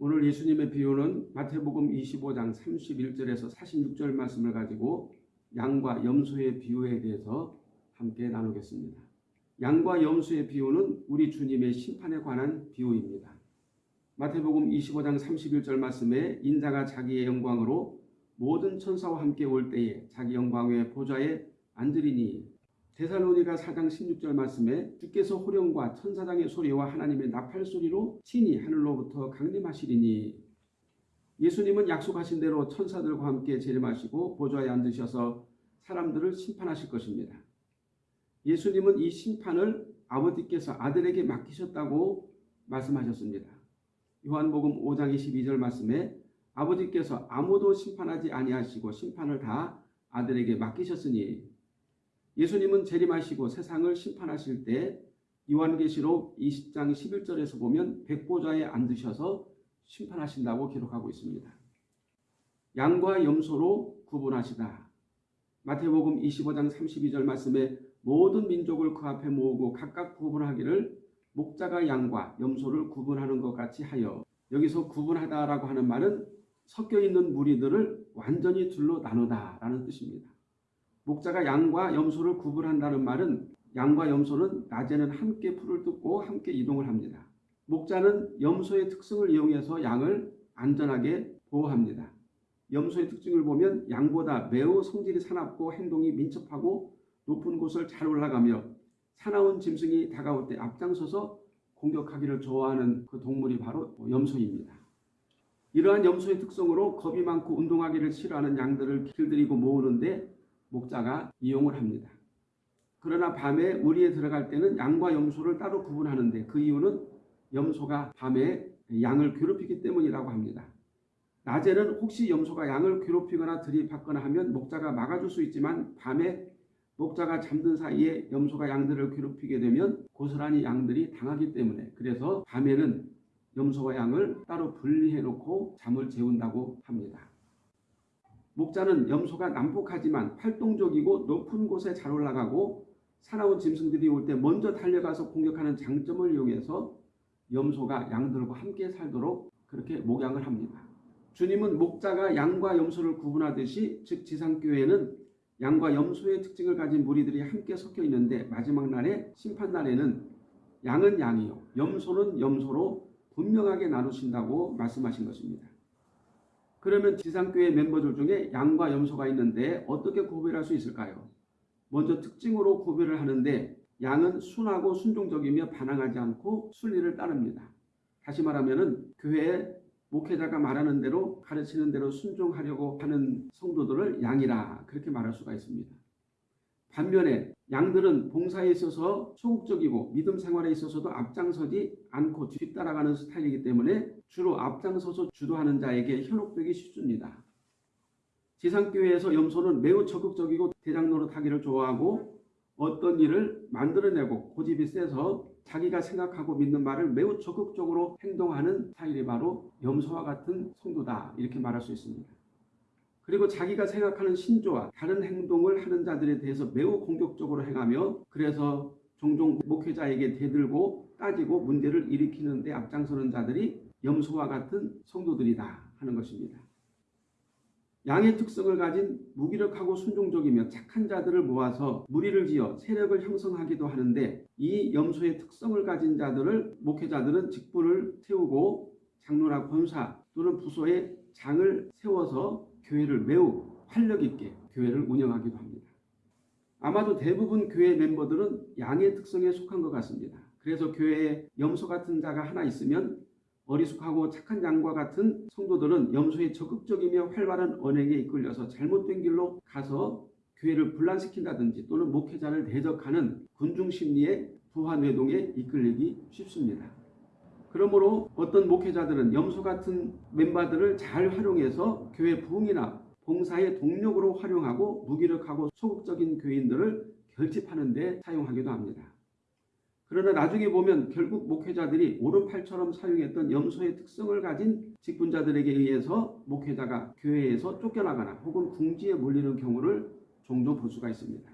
오늘 예수님의 비유는 마태복음 25장 31절에서 46절 말씀을 가지고 양과 염소의 비유에 대해서 함께 나누겠습니다. 양과 염소의 비유는 우리 주님의 심판에 관한 비유입니다. 마태복음 25장 31절 말씀에 인자가 자기의 영광으로 모든 천사와 함께 올 때에 자기 영광의 보좌에 앉으리니 데살로니가 4장 16절 말씀에 주께서 호령과 천사장의 소리와 하나님의 나팔 소리로 친히 하늘로부터 강림하시리니 예수님은 약속하신 대로 천사들과 함께 재림하시고 보좌에 앉으셔서 사람들을 심판하실 것입니다. 예수님은 이 심판을 아버지께서 아들에게 맡기셨다고 말씀하셨습니다. 요한복음 5장 22절 말씀에 아버지께서 아무도 심판하지 아니하시고 심판을 다 아들에게 맡기셨으니 예수님은 재림하시고 세상을 심판하실 때 요한계시록 20장 11절에서 보면 백보좌에 앉으셔서 심판하신다고 기록하고 있습니다. 양과 염소로 구분하시다. 마태복음 25장 32절 말씀에 모든 민족을 그 앞에 모으고 각각 구분하기를 목자가 양과 염소를 구분하는 것 같이 하여 여기서 구분하다라고 하는 말은 섞여 있는 무리들을 완전히 둘로 나누다라는 뜻입니다. 목자가 양과 염소를 구분한다는 말은 양과 염소는 낮에는 함께 풀을 뜯고 함께 이동을 합니다. 목자는 염소의 특성을 이용해서 양을 안전하게 보호합니다. 염소의 특징을 보면 양보다 매우 성질이 사납고 행동이 민첩하고 높은 곳을 잘 올라가며 사나운 짐승이 다가올 때 앞장서서 공격하기를 좋아하는 그 동물이 바로 염소입니다. 이러한 염소의 특성으로 겁이 많고 운동하기를 싫어하는 양들을 길들이고 모으는데 목자가 이용을 합니다. 그러나 밤에 우리에 들어갈 때는 양과 염소를 따로 구분하는데 그 이유는 염소가 밤에 양을 괴롭히기 때문이라고 합니다. 낮에는 혹시 염소가 양을 괴롭히거나 들이받거나 하면 목자가 막아줄 수 있지만 밤에 목자가 잠든 사이에 염소가 양들을 괴롭히게 되면 고스란히 양들이 당하기 때문에 그래서 밤에는 염소와 양을 따로 분리해 놓고 잠을 재운다고 합니다. 목자는 염소가 난폭하지만 활동적이고 높은 곳에 잘 올라가고 사나운 짐승들이 올 때 먼저 달려가서 공격하는 장점을 이용해서 염소가 양들과 함께 살도록 그렇게 목양을 합니다. 주님은 목자가 양과 염소를 구분하듯이 즉 지상교회는 양과 염소의 특징을 가진 무리들이 함께 섞여 있는데 마지막 날에 심판 날에는 양은 양이요 염소는 염소로 분명하게 나누신다고 말씀하신 것입니다. 그러면 지상교회 멤버들 중에 양과 염소가 있는데 어떻게 구별할 수 있을까요? 먼저 특징으로 구별을 하는데 양은 순하고 순종적이며 반항하지 않고 순리를 따릅니다. 다시 말하면 교회에 목회자가 말하는 대로 가르치는 대로 순종하려고 하는 성도들을 양이라 그렇게 말할 수가 있습니다. 반면에 양들은 봉사에 있어서 소극적이고 믿음 생활에 있어서도 앞장서지 않고 뒤따라가는 스타일이기 때문에 주로 앞장서서 주도하는 자에게 현혹되기 쉽습니다. 지상교회에서 염소는 매우 적극적이고 대장 노릇하기를 좋아하고 어떤 일을 만들어내고 고집이 세서 자기가 생각하고 믿는 말을 매우 적극적으로 행동하는 스타일이 바로 염소와 같은 성도다 이렇게 말할 수 있습니다. 그리고 자기가 생각하는 신조와 다른 행동을 하는 자들에 대해서 매우 공격적으로 행하며 그래서 종종 목회자에게 대들고 따지고 문제를 일으키는 데 앞장서는 자들이 염소와 같은 성도들이다 하는 것입니다. 양의 특성을 가진 무기력하고 순종적이며 착한 자들을 모아서 무리를 지어 세력을 형성하기도 하는데 이 염소의 특성을 가진 자들을 목회자들은 직분을 세우고 장로나 권사 또는 부서에 장을 세워서 교회를 매우 활력 있게 교회를 운영하기도 합니다. 아마도 대부분 교회 멤버들은 양의 특성에 속한 것 같습니다. 그래서 교회에 염소 같은 자가 하나 있으면 어리숙하고 착한 양과 같은 성도들은 염소의 적극적이며 활발한 언행에 이끌려서 잘못된 길로 가서 교회를 분란시킨다든지 또는 목회자를 대적하는 군중 심리의 부하 뇌동에 이끌리기 쉽습니다. 그러므로 어떤 목회자들은 염소 같은 멤버들을 잘 활용해서 교회 부흥이나 봉사의 동력으로 활용하고 무기력하고 소극적인 교인들을 결집하는 데 사용하기도 합니다. 그러나 나중에 보면 결국 목회자들이 오른팔처럼 사용했던 염소의 특성을 가진 직분자들에게 의해서 목회자가 교회에서 쫓겨나거나 혹은 궁지에 몰리는 경우를 종종 볼 수가 있습니다.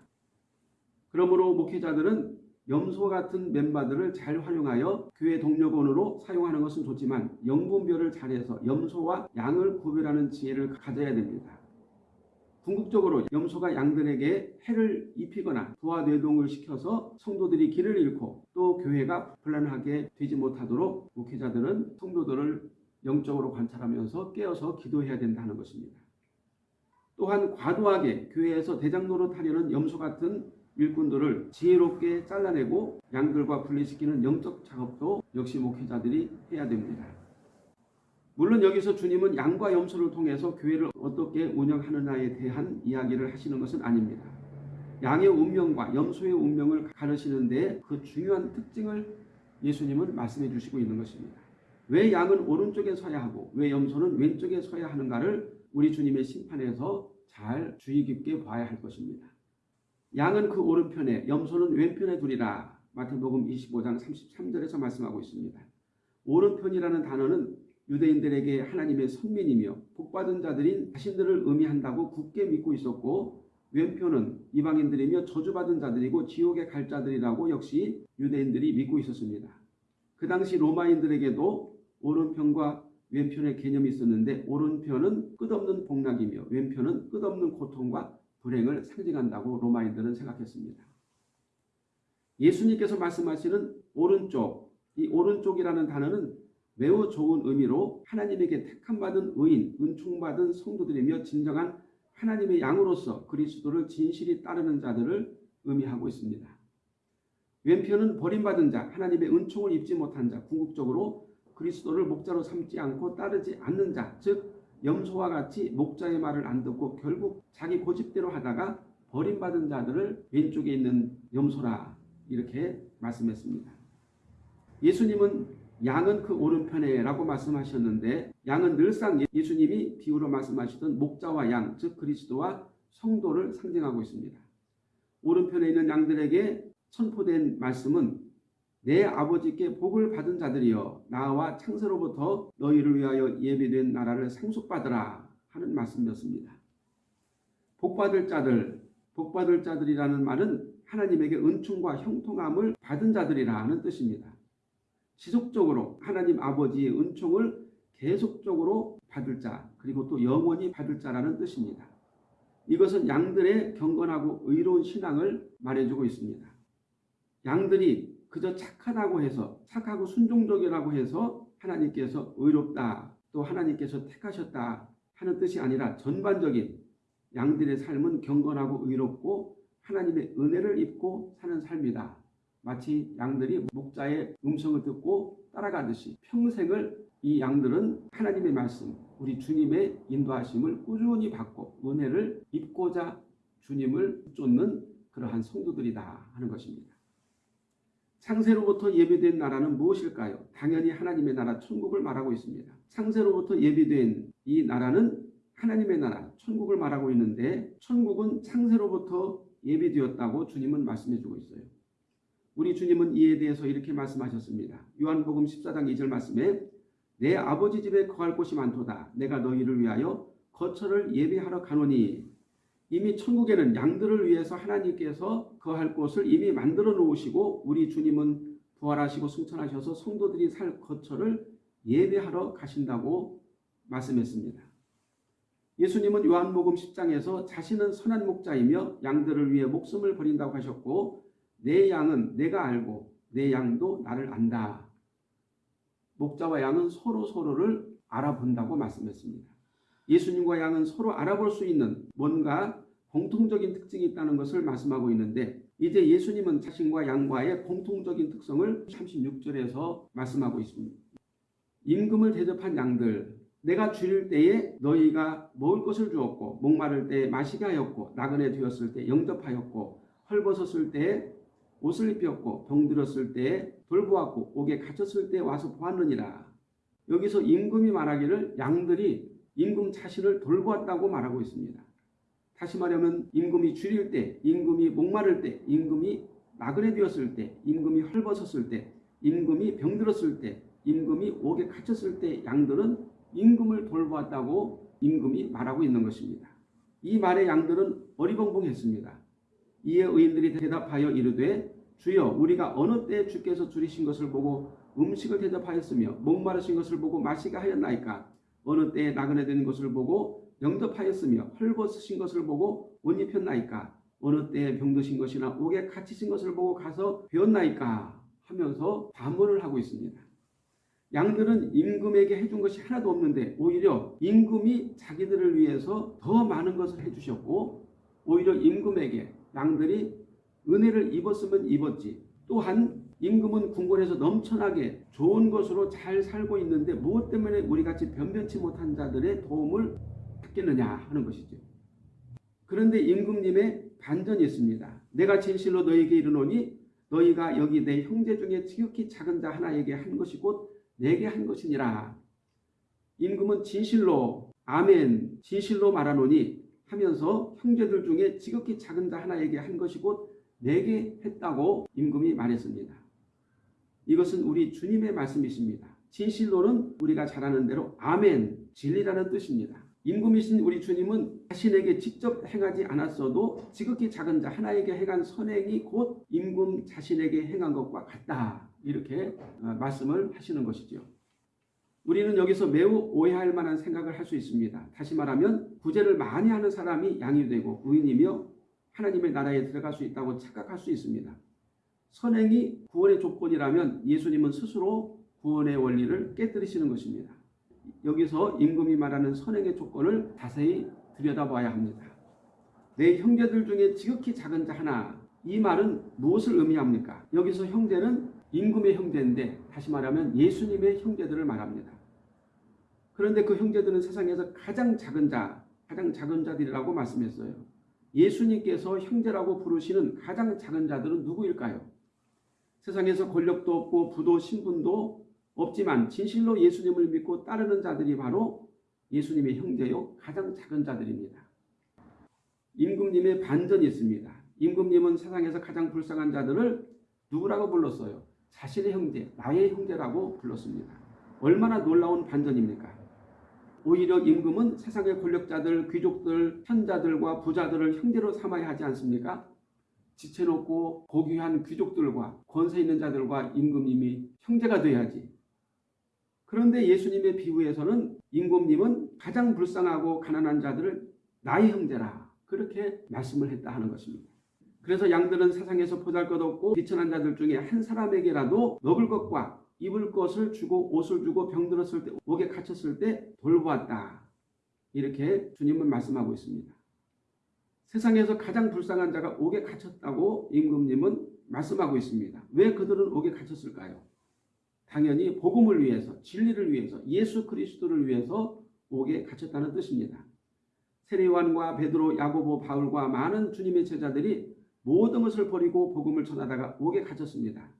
그러므로 목회자들은 염소 같은 멤버들을 잘 활용하여 교회 동력원으로 사용하는 것은 좋지만 영분별을 잘해서 염소와 양을 구별하는 지혜를 가져야 됩니다. 궁극적으로 염소가 양들에게 해를 입히거나 부하 뇌동을 시켜서 성도들이 길을 잃고 또 교회가 불안하게 되지 못하도록 목회자들은 성도들을 영적으로 관찰하면서 깨어서 기도해야 된다는 것입니다. 또한 과도하게 교회에서 대장 노릇하려는 염소 같은 일꾼들을 지혜롭게 잘라내고 양들과 분리시키는 영적 작업도 역시 목회자들이 해야 됩니다. 물론 여기서 주님은 양과 염소를 통해서 교회를 어떻게 운영하느냐에 대한 이야기를 하시는 것은 아닙니다. 양의 운명과 염소의 운명을 가르치는데 그 중요한 특징을 예수님은 말씀해 주시고 있는 것입니다. 왜 양은 오른쪽에 서야 하고 왜 염소는 왼쪽에 서야 하는가를 우리 주님의 심판에서 잘 주의 깊게 봐야 할 것입니다. 양은 그 오른편에 염소는 왼편에 두리라 마태복음 25장 33절에서 말씀하고 있습니다. 오른편이라는 단어는 유대인들에게 하나님의 선민이며 복받은 자들인 자신들을 의미한다고 굳게 믿고 있었고 왼편은 이방인들이며 저주받은 자들이고 지옥에 갈 자들이라고 역시 유대인들이 믿고 있었습니다. 그 당시 로마인들에게도 오른편과 왼편의 개념이 있었는데 오른편은 끝없는 복락이며 왼편은 끝없는 고통과 불행을 상징한다고 로마인들은 생각했습니다. 예수님께서 말씀하시는 오른쪽, 이 오른쪽이라는 단어는 매우 좋은 의미로 하나님에게 택함받은 의인, 은총받은 성도들이며 진정한 하나님의 양으로서 그리스도를 진실히 따르는 자들을 의미하고 있습니다. 왼편은 버림받은 자, 하나님의 은총을 입지 못한 자, 궁극적으로 그리스도를 목자로 삼지 않고 따르지 않는 자, 즉 염소와 같이 목자의 말을 안 듣고 결국 자기 고집대로 하다가 버림받은 자들을 왼쪽에 있는 염소라 이렇게 말씀했습니다. 예수님은 양은 그 오른편에 라고 말씀하셨는데 양은 늘상 예수님이 비유로 말씀하시던 목자와 양, 즉 그리스도와 성도를 상징하고 있습니다. 오른편에 있는 양들에게 선포된 말씀은 내 아버지께 복을 받은 자들이여 나와 창세로부터 너희를 위하여 예비된 나라를 상속받으라 하는 말씀이었습니다. 복받을 자들, 복받을 자들이라는 말은 하나님에게 은총과 형통함을 받은 자들이라는 뜻입니다. 지속적으로 하나님 아버지의 은총을 계속적으로 받을 자 그리고 또 영원히 받을 자라는 뜻입니다. 이것은 양들의 경건하고 의로운 신앙을 말해주고 있습니다. 양들이 그저 착하다고 해서 착하고 순종적이라고 해서 하나님께서 의롭다 또 하나님께서 택하셨다 하는 뜻이 아니라 전반적인 양들의 삶은 경건하고 의롭고 하나님의 은혜를 입고 사는 삶이다. 마치 양들이 목자의 음성을 듣고 따라가듯이 평생을 이 양들은 하나님의 말씀, 우리 주님의 인도하심을 꾸준히 받고 은혜를 입고자 주님을 쫓는 그러한 성도들이다 하는 것입니다. 창세로부터 예비된 나라는 무엇일까요? 당연히 하나님의 나라 천국을 말하고 있습니다. 창세로부터 예비된 이 나라는 하나님의 나라 천국을 말하고 있는데 천국은 창세로부터 예비되었다고 주님은 말씀해 주고 있어요. 우리 주님은 이에 대해서 이렇게 말씀하셨습니다. 요한복음 14장 2절 말씀에 내 아버지 집에 거할 곳이 많도다. 내가 너희를 위하여 거처를 예비하러 가노니 이미 천국에는 양들을 위해서 하나님께서 거할 곳을 이미 만들어 놓으시고 우리 주님은 부활하시고 승천하셔서 성도들이 살 거처를 예배하러 가신다고 말씀했습니다. 예수님은 요한복음 10장에서 자신은 선한 목자이며 양들을 위해 목숨을 버린다고 하셨고 내 양은 내가 알고 내 양도 나를 안다. 목자와 양은 서로 서로를 알아본다고 말씀했습니다. 예수님과 양은 서로 알아볼 수 있는 뭔가 공통적인 특징이 있다는 것을 말씀하고 있는데 이제 예수님은 자신과 양과의 공통적인 특성을 36절에서 말씀하고 있습니다. 임금을 대접한 양들 내가 줄일 때에 너희가 먹을 것을 주었고 목마를 때 마시게 하였고 나그네 되었을 때 영접하였고 헐벗었을 때 옷을 입혔고 병들었을 때 돌보았고 옥에 갇혔을 때 와서 보았느니라. 여기서 임금이 말하기를 양들이 임금 자신을 돌보았다고 말하고 있습니다. 다시 말하면 임금이 줄일 때, 임금이 목마를 때, 임금이 나그네 되었을 때, 임금이 헐벗었을 때, 임금이 병들었을 때, 임금이 옥에 갇혔을 때 양들은 임금을 돌보았다고 임금이 말하고 있는 것입니다. 이 말의 양들은 어리벙벙했습니다. 이에 의인들이 대답하여 이르되 주여 우리가 어느 때 주께서 줄이신 것을 보고 음식을 대접하였으며 목마르신 것을 보고 마시게 하였나이까 어느 때에 나그네 된 것을 보고 영접하였으며 헐벗으신 것을 보고 옷 입혔나이까? 어느 때에 병드신 것이나 옥에 갇히신 것을 보고 가서 배웠나이까? 하면서 반문을 하고 있습니다. 양들은 임금에게 해준 것이 하나도 없는데 오히려 임금이 자기들을 위해서 더 많은 것을 해주셨고 오히려 임금에게 양들이 은혜를 입었으면 입었지. 또한 임금은 궁궐에서 넘쳐나게 좋은 것으로 잘 살고 있는데 무엇 때문에 우리같이 변변치 못한 자들의 도움을 받겠느냐 하는 것이죠. 그런데 임금님의 반전이 있습니다. 내가 진실로 너에게 이르노니 너희가 여기 내 형제 중에 지극히 작은 자 하나에게 한 것이 곧 내게 한 것이니라. 임금은 진실로 아멘 진실로 말하노니 하면서 형제들 중에 지극히 작은 자 하나에게 한 것이 곧 내게 했다고 임금이 말했습니다. 이것은 우리 주님의 말씀이십니다. 진실로는 우리가 잘 아는 대로 아멘 진리라는 뜻입니다. 임금이신 우리 주님은 자신에게 직접 행하지 않았어도 지극히 작은 자 하나에게 행한 선행이 곧 임금 자신에게 행한 것과 같다. 이렇게 어, 말씀을 하시는 것이죠. 우리는 여기서 매우 오해할 만한 생각을 할 수 있습니다. 다시 말하면 구제를 많이 하는 사람이 양이 되고 의인이며 하나님의 나라에 들어갈 수 있다고 착각할 수 있습니다. 선행이 구원의 조건이라면 예수님은 스스로 구원의 원리를 깨뜨리시는 것입니다. 여기서 임금이 말하는 선행의 조건을 자세히 들여다봐야 합니다. 내 형제들 중에 지극히 작은 자 하나 이 말은 무엇을 의미합니까? 여기서 형제는 임금의 형제인데 다시 말하면 예수님의 형제들을 말합니다. 그런데 그 형제들은 세상에서 가장 작은 자, 가장 작은 자들이라고 말씀했어요. 예수님께서 형제라고 부르시는 가장 작은 자들은 누구일까요? 세상에서 권력도 없고 부도 신분도 없지만 진실로 예수님을 믿고 따르는 자들이 바로 예수님의 형제요 가장 작은 자들입니다. 임금님의 반전이 있습니다. 임금님은 세상에서 가장 불쌍한 자들을 누구라고 불렀어요? 자신의 형제, 나의 형제라고 불렀습니다. 얼마나 놀라운 반전입니까? 오히려 임금은 세상의 권력자들, 귀족들, 현자들과 부자들을 형제로 삼아야 하지 않습니까? 지체놓고 고귀한 귀족들과 권세 있는 자들과 임금님이 형제가 돼야지. 그런데 예수님의 비유에서는 임금님은 가장 불쌍하고 가난한 자들을 나의 형제라 그렇게 말씀을 했다 하는 것입니다. 그래서 양들은 세상에서 보잘것없고 비천한 자들 중에 한 사람에게라도 먹을 것과 입을 것을 주고 옷을 주고 병들었을 때 옥에 갇혔을 때 돌보았다. 이렇게 주님은 말씀하고 있습니다. 세상에서 가장 불쌍한 자가 옥에 갇혔다고 임금님은 말씀하고 있습니다. 왜 그들은 옥에 갇혔을까요? 당연히 복음을 위해서, 진리를 위해서, 예수 그리스도를 위해서 옥에 갇혔다는 뜻입니다. 세례요한과 베드로, 야고보, 바울과 많은 주님의 제자들이 모든 것을 버리고 복음을 전하다가 옥에 갇혔습니다.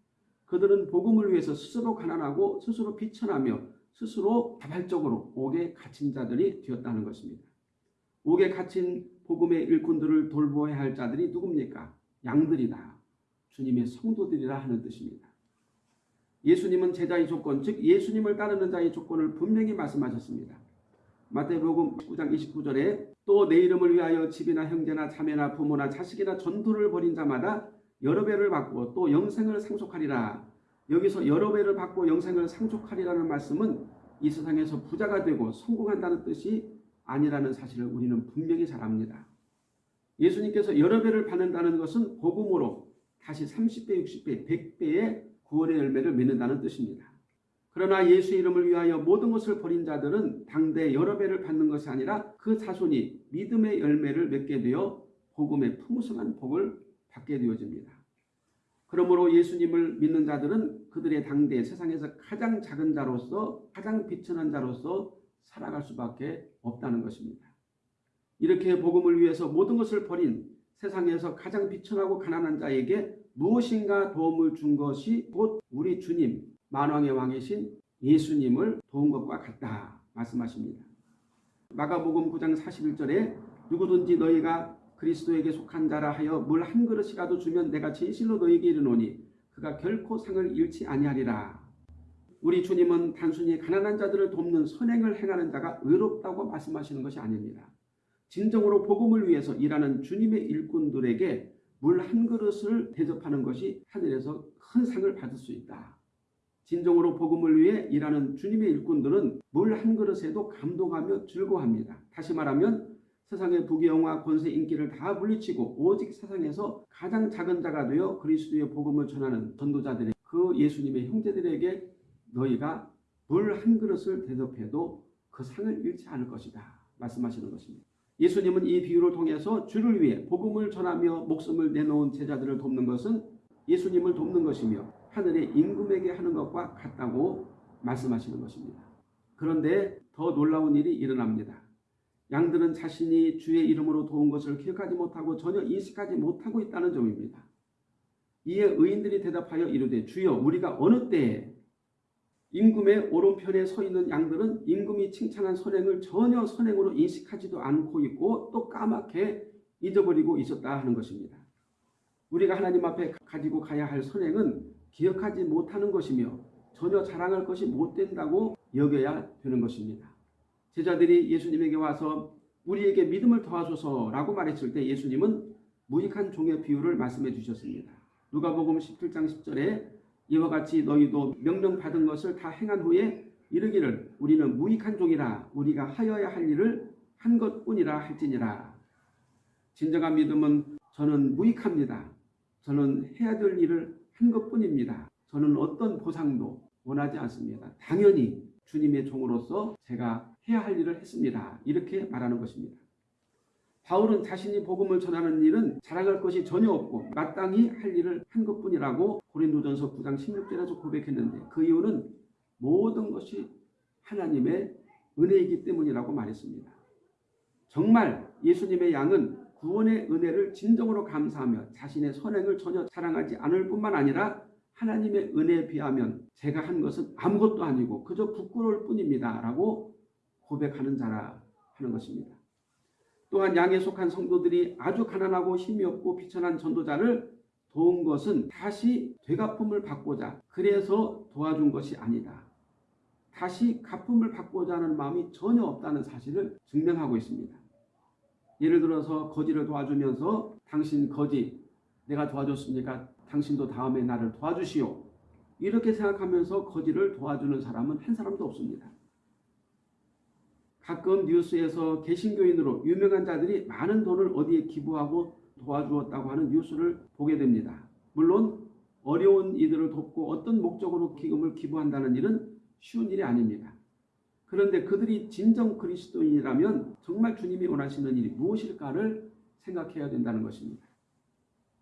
그들은 복음을 위해서 스스로 가난하고 스스로 비천하며 스스로 자발적으로 옥에 갇힌 자들이 되었다는 것입니다. 옥에 갇힌 복음의 일꾼들을 돌보아야 할 자들이 누굽니까? 양들이다. 주님의 성도들이라 하는 뜻입니다. 예수님은 제자의 조건, 즉 예수님을 따르는 자의 조건을 분명히 말씀하셨습니다. 마태복음 19장 29절에 또 내 이름을 위하여 집이나 형제나 자매나 부모나 자식이나 전투를 벌인 자마다 여러 배를 받고 또 영생을 상속하리라. 여기서 여러 배를 받고 영생을 상속하리라는 말씀은 이 세상에서 부자가 되고 성공한다는 뜻이 아니라는 사실을 우리는 분명히 잘 압니다. 예수님께서 여러 배를 받는다는 것은 복음으로 다시 30배, 60배, 100배의 구원의 열매를 맺는다는 뜻입니다. 그러나 예수 이름을 위하여 모든 것을 버린 자들은 당대 여러 배를 받는 것이 아니라 그 자손이 믿음의 열매를 맺게 되어 복음의 풍성한 복을 받게 되어집니다. 그러므로 예수님을 믿는 자들은 그들의 당대 세상에서 가장 작은 자로서 가장 비천한 자로서 살아갈 수밖에 없다는 것입니다. 이렇게 복음을 위해서 모든 것을 버린 세상에서 가장 비천하고 가난한 자에게 무엇인가 도움을 준 것이 곧 우리 주님 만왕의 왕이신 예수님을 도운 것과 같다 말씀하십니다. 마가복음 9장 41절에 누구든지 너희가 그리스도에게 속한 자라 하여 물 한 그릇이라도 주면 내가 진실로 너희에게 이르노니 그가 결코 상을 잃지 아니하리라. 우리 주님은 단순히 가난한 자들을 돕는 선행을 행하는 자가 의롭다고 말씀하시는 것이 아닙니다. 진정으로 복음을 위해서 일하는 주님의 일꾼들에게 물 한 그릇을 대접하는 것이 하늘에서 큰 상을 받을 수 있다. 진정으로 복음을 위해 일하는 주님의 일꾼들은 물 한 그릇에도 감동하며 즐거워합니다. 다시 말하면 세상의 부귀영화 권세 인기를 다 물리치고 오직 세상에서 가장 작은 자가 되어 그리스도의 복음을 전하는 전도자들의 그 예수님의 형제들에게 너희가 물 한 그릇을 대접해도 그 상을 잃지 않을 것이다 말씀하시는 것입니다. 예수님은 이 비유를 통해서 주를 위해 복음을 전하며 목숨을 내놓은 제자들을 돕는 것은 예수님을 돕는 것이며 하늘의 임금에게 하는 것과 같다고 말씀하시는 것입니다. 그런데 더 놀라운 일이 일어납니다. 양들은 자신이 주의 이름으로 도운 것을 기억하지 못하고 전혀 인식하지 못하고 있다는 점입니다. 이에 의인들이 대답하여 이르되 주여 우리가 어느 때에 임금의 오른편에 서 있는 양들은 임금이 칭찬한 선행을 전혀 선행으로 인식하지도 않고 있고 또 까맣게 잊어버리고 있었다 하는 것입니다. 우리가 하나님 앞에 가지고 가야 할 선행은 기억하지 못하는 것이며 전혀 자랑할 것이 못 된다고 여겨야 되는 것입니다. 제자들이 예수님에게 와서 우리에게 믿음을 더하소서라고 말했을 때 예수님은 무익한 종의 비유를 말씀해 주셨습니다. 누가복음 17장 10절에 이와 같이 너희도 명령받은 것을 다 행한 후에 이르기를 우리는 무익한 종이라 우리가 하여야 할 일을 한 것뿐이라 할지니라. 진정한 믿음은 저는 무익합니다. 저는 해야 될 일을 한 것뿐입니다. 저는 어떤 보상도 원하지 않습니다. 당연히 주님의 종으로서 제가 해야 할 일을 했습니다. 이렇게 말하는 것입니다. 바울은 자신이 복음을 전하는 일은 자랑할 것이 전혀 없고 마땅히 할 일을 한 것뿐이라고 고린도전서 9장 16절에서 고백했는데 그 이유는 모든 것이 하나님의 은혜이기 때문이라고 말했습니다. 정말 예수님의 양은 구원의 은혜를 진정으로 감사하며 자신의 선행을 전혀 자랑하지 않을 뿐만 아니라 하나님의 은혜에 비하면 제가 한 것은 아무것도 아니고 그저 부끄러울 뿐입니다. 라고 고백하는 자라 하는 것입니다. 또한 양에 속한 성도들이 아주 가난하고 힘이 없고 비천한 전도자를 도운 것은 다시 되갚음을 받고자 그래서 도와준 것이 아니다. 다시 갚음을 받고자 하는 마음이 전혀 없다는 사실을 증명하고 있습니다. 예를 들어서 거지를 도와주면서 당신 거지 내가 도와줬으니까 당신도 다음에 나를 도와주시오. 이렇게 생각하면서 거지를 도와주는 사람은 한 사람도 없습니다. 가끔 뉴스에서 개신교인으로 유명한 자들이 많은 돈을 어디에 기부하고 도와주었다고 하는 뉴스를 보게 됩니다. 물론 어려운 이들을 돕고 어떤 목적으로 기금을 기부한다는 일은 쉬운 일이 아닙니다. 그런데 그들이 진정 그리스도인이라면 정말 주님이 원하시는 일이 무엇일까를 생각해야 된다는 것입니다.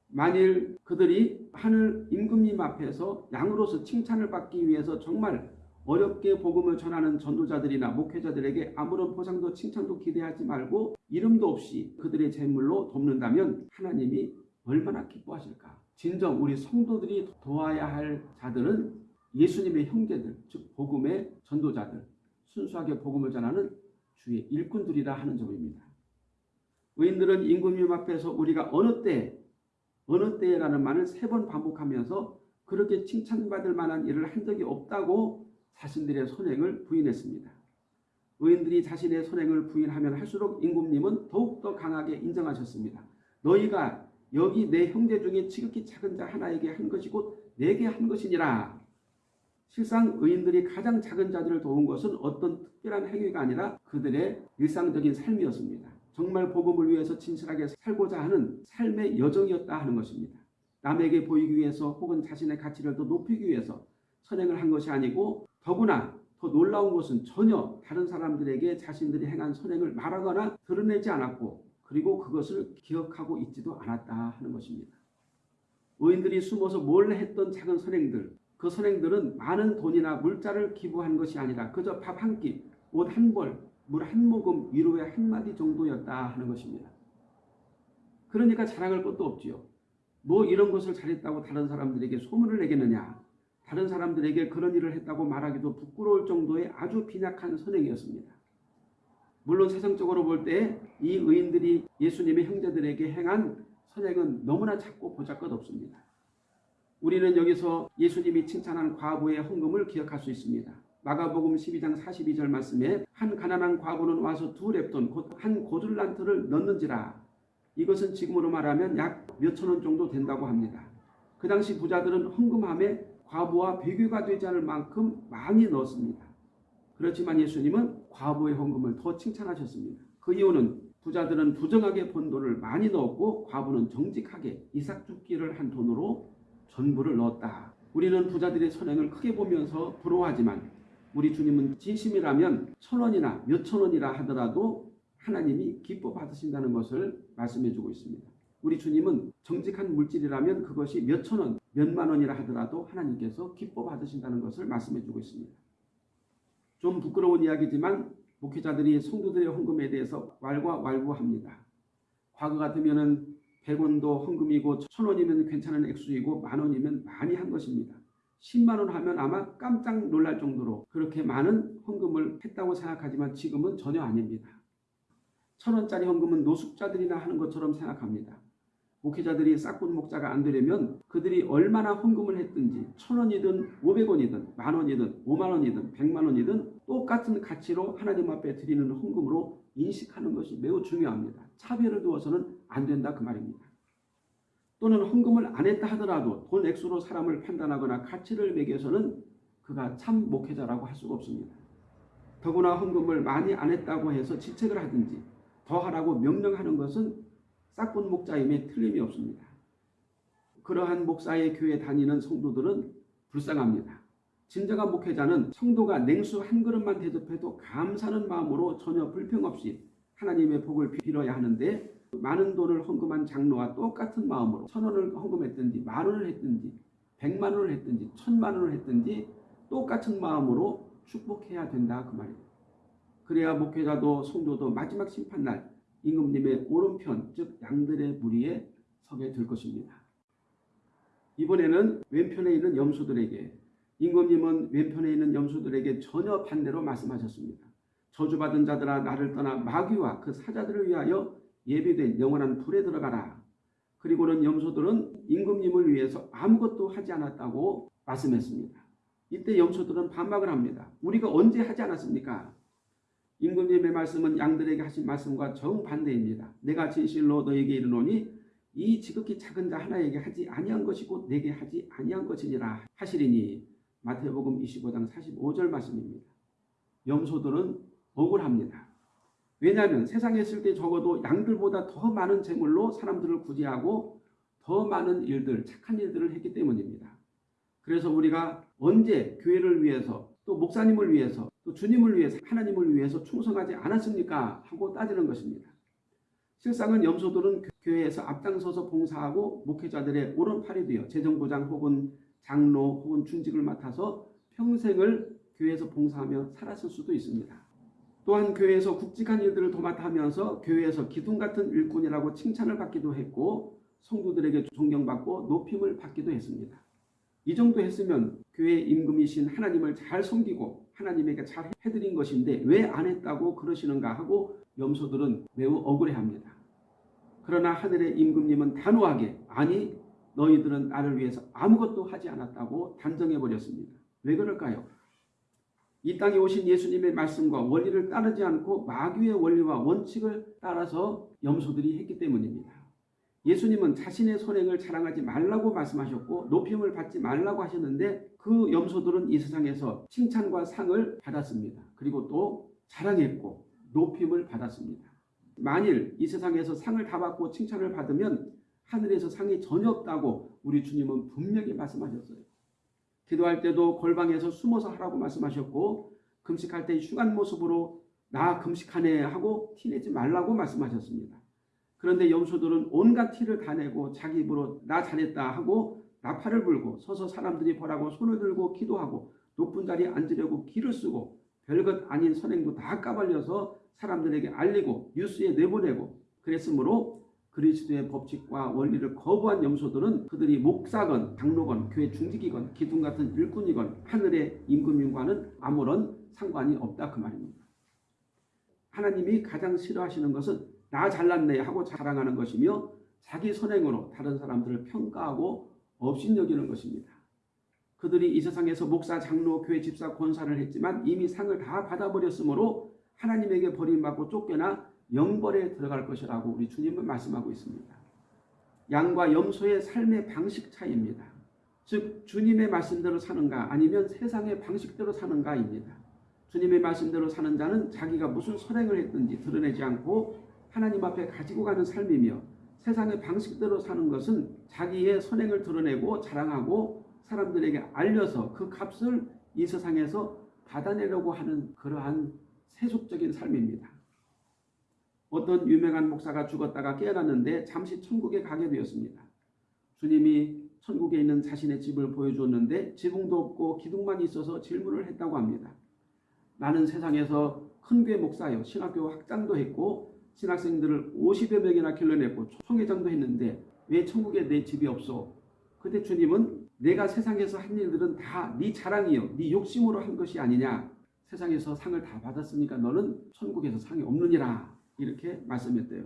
만일 그들이 하늘 임금님 앞에서 양으로서 칭찬을 받기 위해서 정말 어렵게 복음을 전하는 전도자들이나 목회자들에게 아무런 보상도 칭찬도 기대하지 말고 이름도 없이 그들의 재물로 돕는다면 하나님이 얼마나 기뻐하실까? 진정 우리 성도들이 도와야 할 자들은 예수님의 형제들, 즉 복음의 전도자들, 순수하게 복음을 전하는 주의 일꾼들이라 하는 점입니다. 의인들은 임금님 앞에서 우리가 어느 때, 어느 때라는 말을 세 번 반복하면서 그렇게 칭찬받을 만한 일을 한 적이 없다고 자신들의 선행을 부인했습니다. 의인들이 자신의 선행을 부인하면 할수록 임금님은 더욱더 강하게 인정하셨습니다. 너희가 여기 내 형제 중에 지극히 작은 자 하나에게 한 것이 곧 내게 한 것이니라. 실상 의인들이 가장 작은 자들을 도운 것은 어떤 특별한 행위가 아니라 그들의 일상적인 삶이었습니다. 정말 복음을 위해서 진실하게 살고자 하는 삶의 여정이었다 하는 것입니다. 남에게 보이기 위해서 혹은 자신의 가치를 더 높이기 위해서 선행을 한 것이 아니고 더구나 더 놀라운 것은 전혀 다른 사람들에게 자신들이 행한 선행을 말하거나 드러내지 않았고 그리고 그것을 기억하고 있지도 않았다 하는 것입니다. 의인들이 숨어서 몰래 했던 작은 선행들 그 선행들은 많은 돈이나 물자를 기부한 것이 아니라 그저 밥 한 끼, 옷 한 벌, 물 한 모금, 위로의 한마디 정도였다 하는 것입니다. 그러니까 자랑할 것도 없지요. 뭐 이런 것을 잘했다고 다른 사람들에게 소문을 내겠느냐. 다른 사람들에게 그런 일을 했다고 말하기도 부끄러울 정도의 아주 빈약한 선행이었습니다. 물론 세상적으로 볼 때 이 의인들이 예수님의 형제들에게 행한 선행은 너무나 작고 보잘것없습니다. 우리는 여기서 예수님이 칭찬한 과부의 헌금을 기억할 수 있습니다. 마가복음 12장 42절 말씀에 한 가난한 과부는 와서 두 랩돈 곧 한 고들란트를 넣는지라 이것은 지금으로 말하면 약 몇천 원 정도 된다고 합니다. 그 당시 부자들은 헌금함에 과부와 비교가 되지 않을 만큼 많이 넣었습니다. 그렇지만 예수님은 과부의 헌금을 더 칭찬하셨습니다. 그 이유는 부자들은 부정하게 번 돈을 많이 넣었고 과부는 정직하게 이삭 죽기를 한 돈으로 전부를 넣었다. 우리는 부자들의 선행을 크게 보면서 부러워하지만 우리 주님은 진심이라면 천 원이나 몇천 원이라 하더라도 하나님이 기뻐 받으신다는 것을 말씀해 주고 있습니다. 우리 주님은 정직한 물질이라면 그것이 몇천 원, 몇만 원이라 하더라도 하나님께서 기뻐 받으신다는 것을 말씀해 주고 있습니다. 좀 부끄러운 이야기지만 목회자들이 성도들의 헌금에 대해서 왈가왈부합니다. 과거 같으면은 100원도 헌금이고 1000원이면 괜찮은 액수이고 만 원이면 많이 한 것입니다. 10만 원 하면 아마 깜짝 놀랄 정도로 그렇게 많은 헌금을 했다고 생각하지만 지금은 전혀 아닙니다. 천 원짜리 헌금은 노숙자들이나 하는 것처럼 생각합니다. 목회자들이 싹군 목자가 안 되려면 그들이 얼마나 헌금을 했든지 천 원이든 오백 원이든 만 원이든 오만 원이든 백만 원이든 똑같은 가치로 하나님 앞에 드리는 헌금으로 인식하는 것이 매우 중요합니다. 차별을 두어서는 안 된다 그 말입니다. 또는 헌금을 안 했다 하더라도 돈 액수로 사람을 판단하거나 가치를 매겨서는 그가 참 목회자라고 할 수가 없습니다. 더구나 헌금을 많이 안 했다고 해서 지책을 하든지 더 하라고 명령하는 것은 싹군 목자임에 틀림이 없습니다. 그러한 목사의 교회 다니는 성도들은 불쌍합니다. 진정한 목회자는 성도가 냉수 한 그릇만 대접해도 감사하는 마음으로 전혀 불평 없이 하나님의 복을 빌어야 하는데 많은 돈을 헌금한 장로와 똑같은 마음으로 천 원을 헌금했든지 만 원을 했든지 백만 원을 했든지 천만 원을 했든지 똑같은 마음으로 축복해야 된다 그 말입니다. 그래야 목회자도 성도도 마지막 심판날 임금님의 오른편 즉 양들의 무리에 서게 될 것입니다. 이번에는 왼편에 있는 염소들에게 임금님은 왼편에 있는 염소들에게 전혀 반대로 말씀하셨습니다. 저주받은 자들아 나를 떠나 마귀와 그 사자들을 위하여 예비된 영원한 불에 들어가라. 그리고는 염소들은 임금님을 위해서 아무것도 하지 않았다고 말씀했습니다. 이때 염소들은 반박을 합니다. 우리가 언제 하지 않았습니까? 임금님의 말씀은 양들에게 하신 말씀과 정반대입니다. 내가 진실로 너에게 이르노니 이 지극히 작은 자 하나에게 하지 아니한 것이고 내게 하지 아니한 것이니라 하시리니 마태복음 25장 45절 말씀입니다. 염소들은 억울합니다. 왜냐하면 세상에 있을 때 적어도 양들보다 더 많은 재물로 사람들을 구제하고 더 많은 일들, 착한 일들을 했기 때문입니다. 그래서 우리가 언제 교회를 위해서 또 목사님을 위해서 또 주님을 위해서 하나님을 위해서 충성하지 않았습니까? 하고 따지는 것입니다. 실상은 염소들은 교회에서 앞장서서 봉사하고 목회자들의 오른팔이 되어 재정부장 혹은 장로 혹은 중직을 맡아서 평생을 교회에서 봉사하며 살았을 수도 있습니다. 또한 교회에서 굵직한 일들을 도맡아 하면서 교회에서 기둥 같은 일꾼이라고 칭찬을 받기도 했고 성도들에게 존경받고 높임을 받기도 했습니다. 이 정도 했으면 교회 임금이신 하나님을 잘 섬기고 하나님에게 잘 해드린 것인데 왜 안 했다고 그러시는가 하고 염소들은 매우 억울해합니다. 그러나 하늘의 임금님은 단호하게 아니 너희들은 나를 위해서 아무것도 하지 않았다고 단정해 버렸습니다. 왜 그럴까요? 이 땅에 오신 예수님의 말씀과 원리를 따르지 않고 마귀의 원리와 원칙을 따라서 염소들이 했기 때문입니다. 예수님은 자신의 선행을 자랑하지 말라고 말씀하셨고 높임을 받지 말라고 하셨는데 그 염소들은 이 세상에서 칭찬과 상을 받았습니다. 그리고 또 자랑했고 높임을 받았습니다. 만일 이 세상에서 상을 다 받고 칭찬을 받으면 하늘에서 상이 전혀 없다고 우리 주님은 분명히 말씀하셨어요. 기도할 때도 골방에서 숨어서 하라고 말씀하셨고 금식할 때 흉한 모습으로 나 금식하네 하고 티내지 말라고 말씀하셨습니다. 그런데 염소들은 온갖 티를 다 내고 자기 입으로 나 잘했다 하고 나팔을 불고 서서 사람들이 보라고 손을 들고 기도하고 높은 자리에 앉으려고 기를 쓰고 별것 아닌 선행도 다 까발려서 사람들에게 알리고 뉴스에 내보내고 그랬으므로 그리스도의 법칙과 원리를 거부한 염소들은 그들이 목사건 장로건 교회 중직이건 기둥 같은 일꾼이건 하늘의 임금님과는 아무런 상관이 없다 그 말입니다. 하나님이 가장 싫어하시는 것은 나 잘났네 하고 자랑하는 것이며 자기 선행으로 다른 사람들을 평가하고 업신여기는 것입니다. 그들이 이 세상에서 목사, 장로, 교회 집사, 권사를 했지만 이미 상을 다 받아버렸으므로 하나님에게 버림받고 쫓겨나 영벌에 들어갈 것이라고 우리 주님은 말씀하고 있습니다. 양과 염소의 삶의 방식 차이입니다. 즉 주님의 말씀대로 사는가 아니면 세상의 방식대로 사는가입니다. 주님의 말씀대로 사는 자는 자기가 무슨 선행을 했든지 드러내지 않고 하나님 앞에 가지고 가는 삶이며 세상의 방식대로 사는 것은 자기의 선행을 드러내고 자랑하고 사람들에게 알려서 그 값을 이 세상에서 받아내려고 하는 그러한 세속적인 삶입니다. 어떤 유명한 목사가 죽었다가 깨어났는데 잠시 천국에 가게 되었습니다. 주님이 천국에 있는 자신의 집을 보여주었는데 지붕도 없고 기둥만 있어서 질문을 했다고 합니다. 나는 세상에서 큰 교회 목사요. 신학교 학장도 했고 신학생들을 50여 명이나 길러냈고 총회장도 했는데 왜 천국에 내 집이 없어? 그때 주님은 내가 세상에서 한 일들은 다 네 자랑이요. 네 욕심으로 한 것이 아니냐. 세상에서 상을 다 받았으니까 너는 천국에서 상이 없느니라. 이렇게 말씀했대요.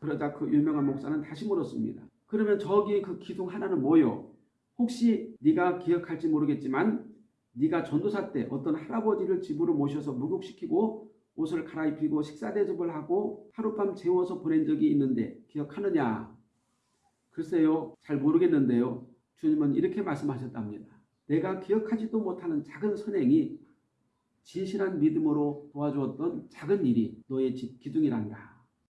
그러자 그 유명한 목사는 다시 물었습니다. 그러면 저기 그 기둥 하나는 뭐요? 혹시 네가 기억할지 모르겠지만 네가 전도사 때 어떤 할아버지를 집으로 모셔서 목욕시키고 옷을 갈아입히고 식사 대접을 하고 하룻밤 재워서 보낸 적이 있는데 기억하느냐? 글쎄요, 잘 모르겠는데요. 주님은 이렇게 말씀하셨답니다. 내가 기억하지도 못하는 작은 선행이 진실한 믿음으로 도와주었던 작은 일이 너의 집 기둥이란다.